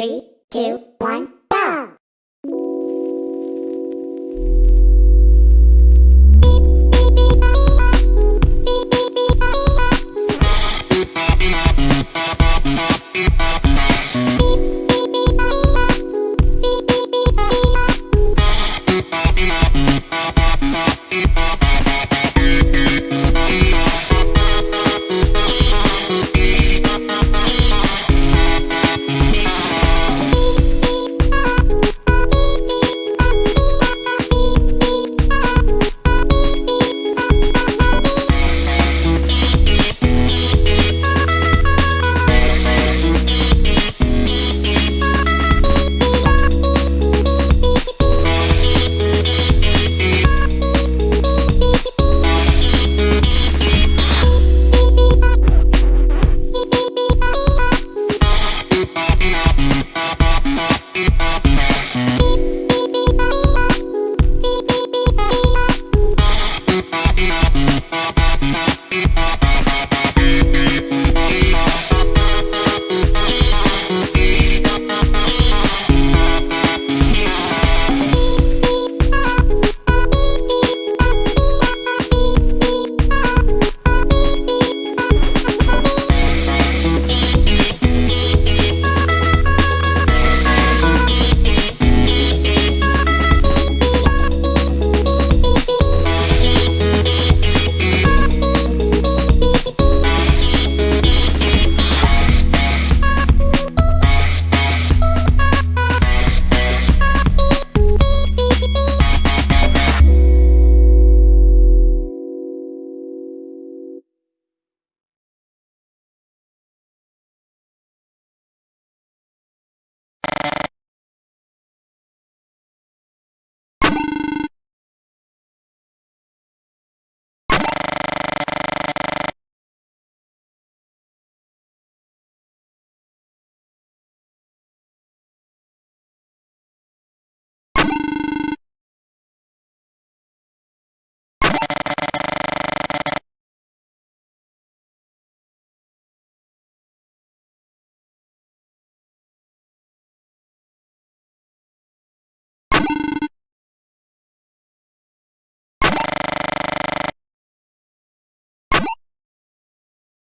Three, two, one,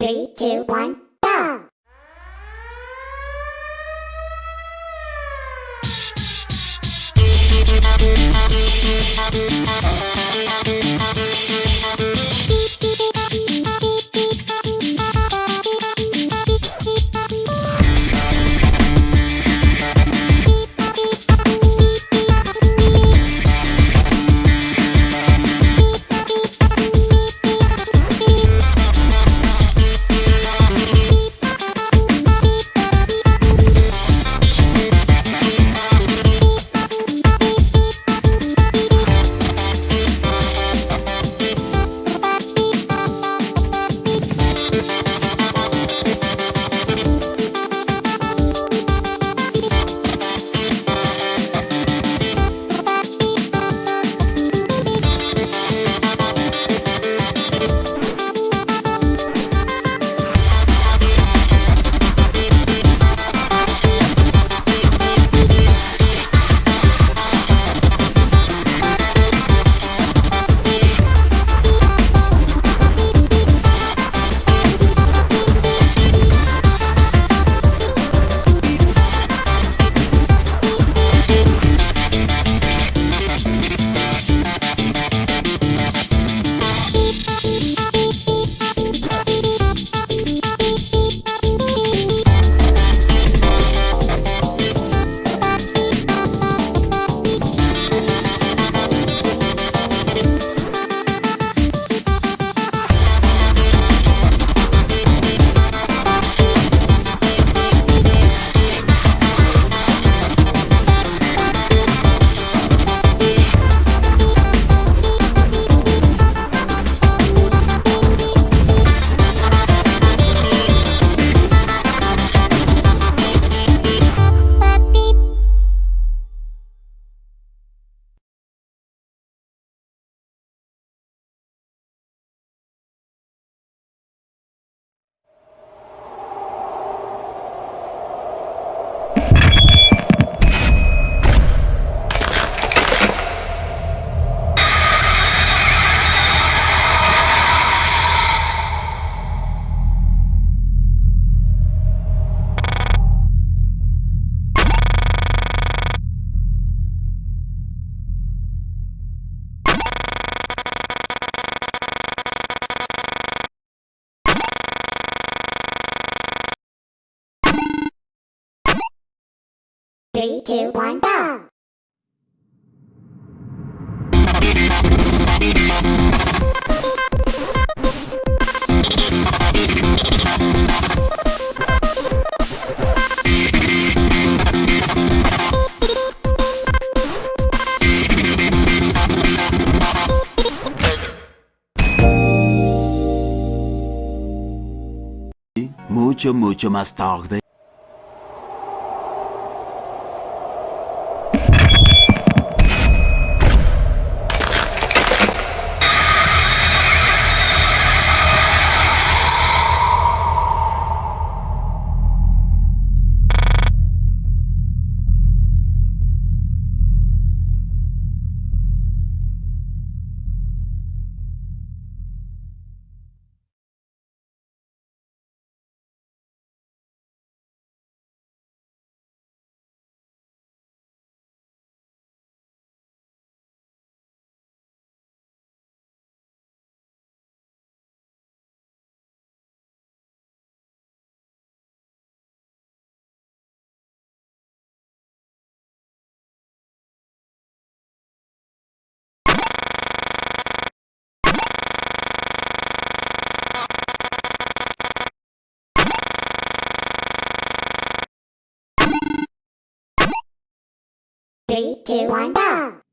Three, two, one, go! Three, two, one, go! Mucho, mucho más tarde. Two, one, go!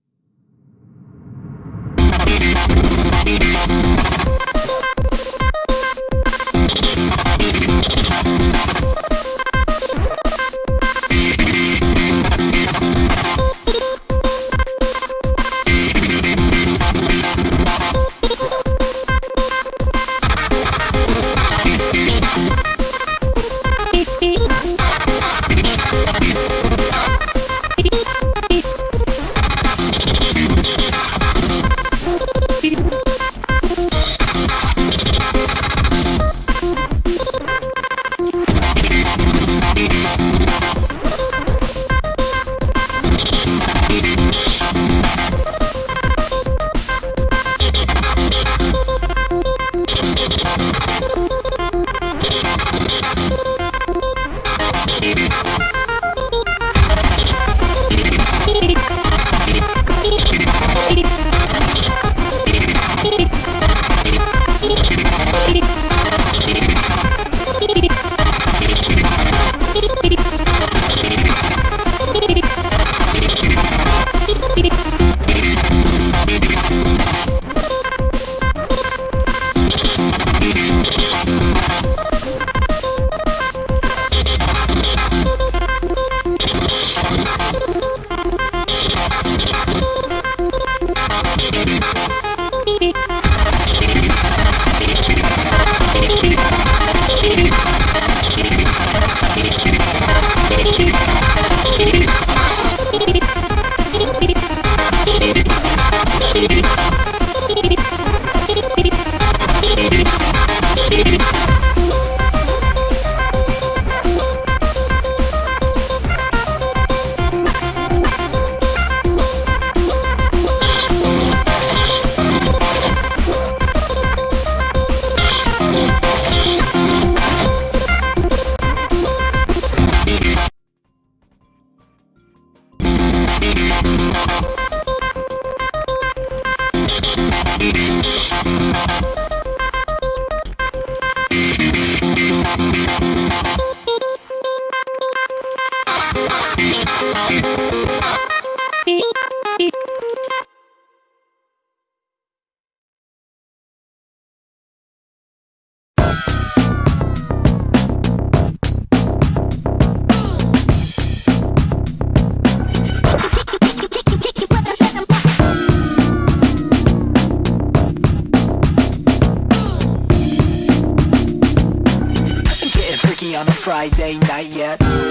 Friday night yet.